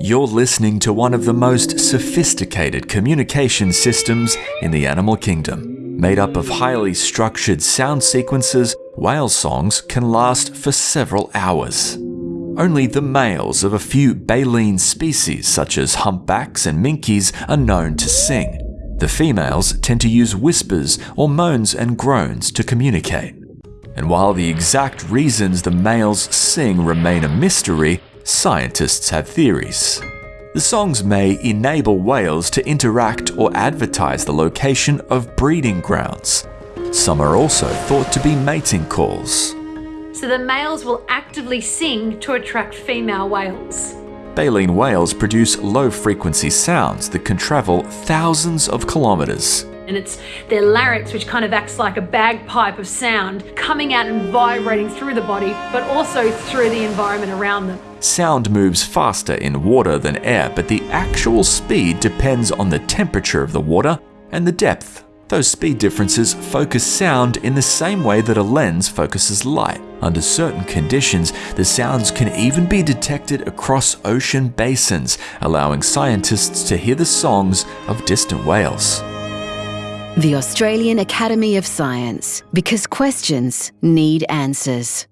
You're listening to one of the most sophisticated communication systems in the animal kingdom. Made up of highly structured sound sequences, whale songs can last for several hours. Only the males of a few baleen species such as humpbacks and minkes are known to sing. The females tend to use whispers or moans and groans to communicate. And while the exact reasons the males sing remain a mystery, scientists have theories. The songs may enable whales to interact or advertise the location of breeding grounds. Some are also thought to be mating calls. So the males will actively sing to attract female whales. Baleen whales produce low frequency sounds that can travel thousands of kilometers. And it's their larynx, which kind of acts like a bagpipe of sound, coming out and vibrating through the body, but also through the environment around them. Sound moves faster in water than air, but the actual speed depends on the temperature of the water and the depth. Those speed differences focus sound in the same way that a lens focuses light. Under certain conditions, the sounds can even be detected across ocean basins, allowing scientists to hear the songs of distant whales. The Australian Academy of Science, because questions need answers.